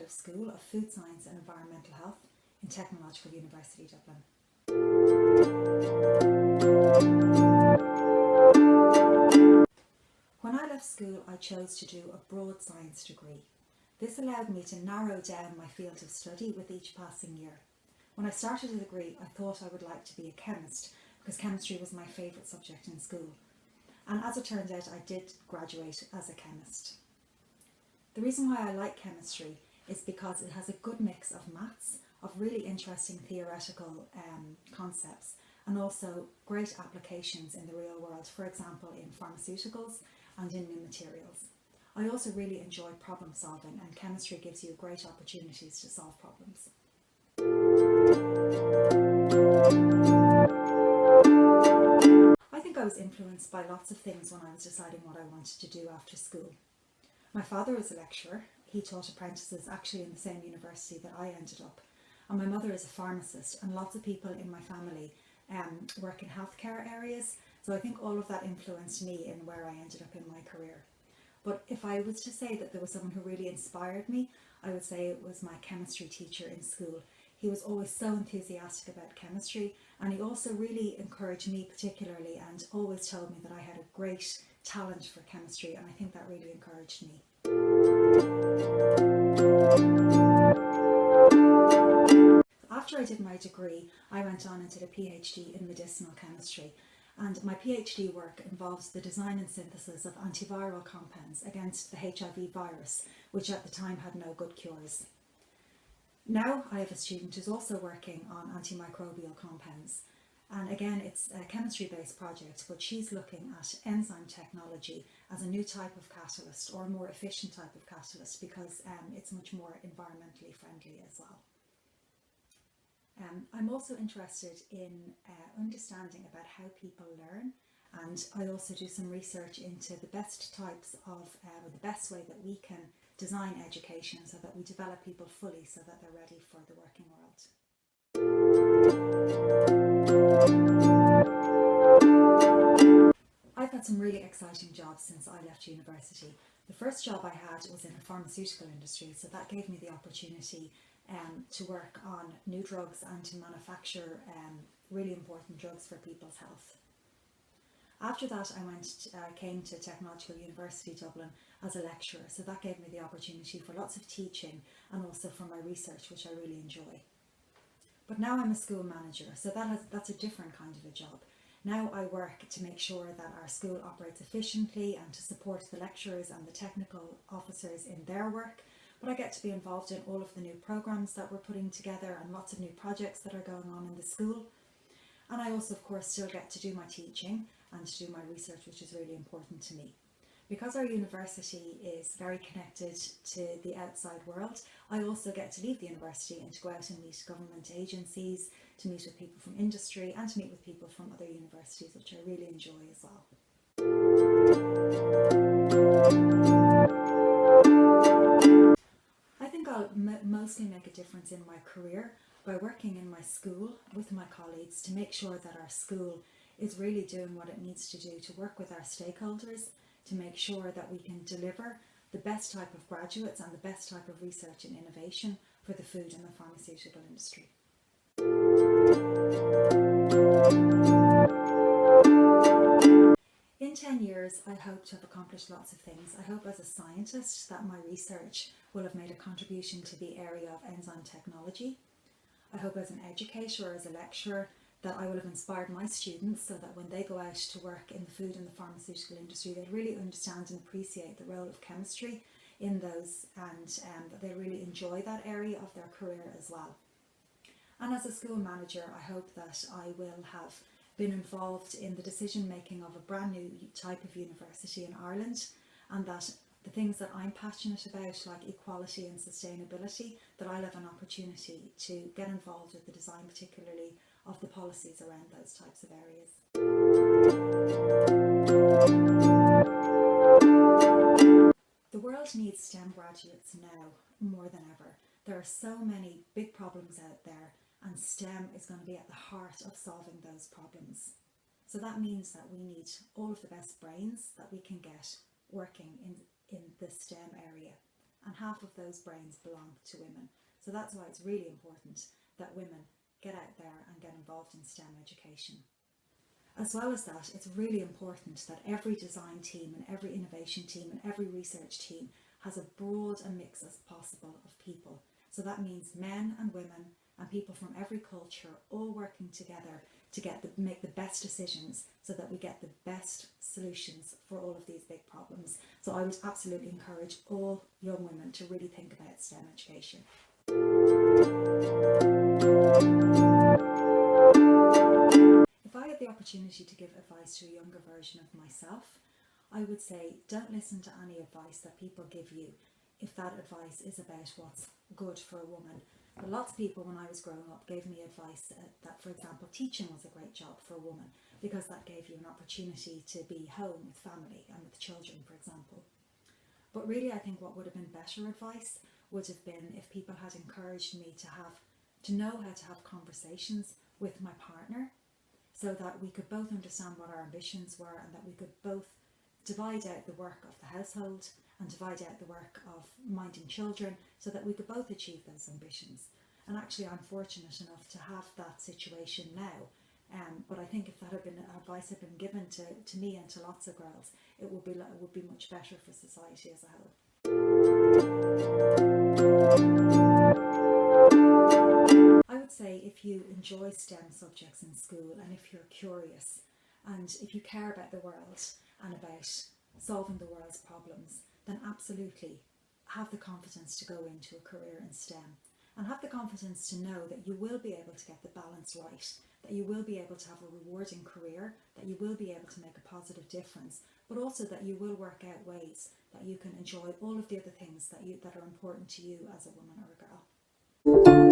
of School of Food Science and Environmental Health in Technological University Dublin. When I left school I chose to do a broad science degree. This allowed me to narrow down my field of study with each passing year. When I started the degree I thought I would like to be a chemist because chemistry was my favourite subject in school and as it turned out I did graduate as a chemist. The reason why I like chemistry is because it has a good mix of maths, of really interesting theoretical um, concepts and also great applications in the real world, for example in pharmaceuticals and in new materials. I also really enjoy problem solving and chemistry gives you great opportunities to solve problems. I think I was influenced by lots of things when I was deciding what I wanted to do after school. My father was a lecturer. He taught apprentices actually in the same university that I ended up. And my mother is a pharmacist and lots of people in my family um, work in healthcare areas. So I think all of that influenced me in where I ended up in my career. But if I was to say that there was someone who really inspired me, I would say it was my chemistry teacher in school. He was always so enthusiastic about chemistry and he also really encouraged me particularly and always told me that I had a great talent for chemistry and I think that really encouraged me. I did my degree, I went on and did a PhD in medicinal chemistry and my PhD work involves the design and synthesis of antiviral compounds against the HIV virus, which at the time had no good cures. Now I have a student who's also working on antimicrobial compounds and again it's a chemistry based project but she's looking at enzyme technology as a new type of catalyst or a more efficient type of catalyst because um, it's much more environmentally friendly as well. Um, I'm also interested in uh, understanding about how people learn and I also do some research into the best types of, uh, the best way that we can design education so that we develop people fully so that they're ready for the working world. I've had some really exciting jobs since I left university. The first job I had was in the pharmaceutical industry so that gave me the opportunity um, to work on new drugs and to manufacture um, really important drugs for people's health. After that I went uh, came to Technological University Dublin as a lecturer so that gave me the opportunity for lots of teaching and also for my research which I really enjoy. But now I'm a school manager so that has, that's a different kind of a job. Now I work to make sure that our school operates efficiently and to support the lecturers and the technical officers in their work but I get to be involved in all of the new programs that we're putting together and lots of new projects that are going on in the school. And I also of course still get to do my teaching and to do my research which is really important to me. Because our university is very connected to the outside world, I also get to leave the university and to go out and meet government agencies, to meet with people from industry and to meet with people from other universities which I really enjoy as well. Career by working in my school with my colleagues to make sure that our school is really doing what it needs to do to work with our stakeholders to make sure that we can deliver the best type of graduates and the best type of research and innovation for the food and the pharmaceutical industry. In 10 years, I hope to have accomplished lots of things. I hope as a scientist that my research will have made a contribution to the area of enzyme technology. I hope as an educator or as a lecturer that I will have inspired my students so that when they go out to work in the food and the pharmaceutical industry, they really understand and appreciate the role of chemistry in those and um, that they really enjoy that area of their career as well. And as a school manager, I hope that I will have been involved in the decision making of a brand new type of university in Ireland and that the things that I'm passionate about like equality and sustainability that I'll have an opportunity to get involved with the design particularly of the policies around those types of areas. The world needs STEM graduates now more than ever. There are so many big problems out there and STEM is going to be at the heart of solving those problems. So that means that we need all of the best brains that we can get working in, in the STEM area and half of those brains belong to women. So that's why it's really important that women get out there and get involved in STEM education. As well as that, it's really important that every design team and every innovation team and every research team has a broad a mix as possible of people. So that means men and women and people from every culture all working together to get the, make the best decisions so that we get the best solutions for all of these big problems. So I would absolutely encourage all young women to really think about STEM education. If I had the opportunity to give advice to a younger version of myself, I would say don't listen to any advice that people give you if that advice is about what's good for a woman. Lots of people when I was growing up gave me advice that, for example, teaching was a great job for a woman because that gave you an opportunity to be home with family and with children, for example. But really, I think what would have been better advice would have been if people had encouraged me to have to know how to have conversations with my partner so that we could both understand what our ambitions were and that we could both divide out the work of the household and divide out the work of minding children so that we could both achieve those ambitions. And actually I'm fortunate enough to have that situation now. Um, but I think if that had been advice had been given to, to me and to lots of girls, it would be it would be much better for society as a whole. I would say if you enjoy STEM subjects in school and if you're curious and if you care about the world and about solving the world's problems, then absolutely have the confidence to go into a career in STEM and have the confidence to know that you will be able to get the balance right, that you will be able to have a rewarding career, that you will be able to make a positive difference, but also that you will work out ways that you can enjoy all of the other things that you that are important to you as a woman or a girl.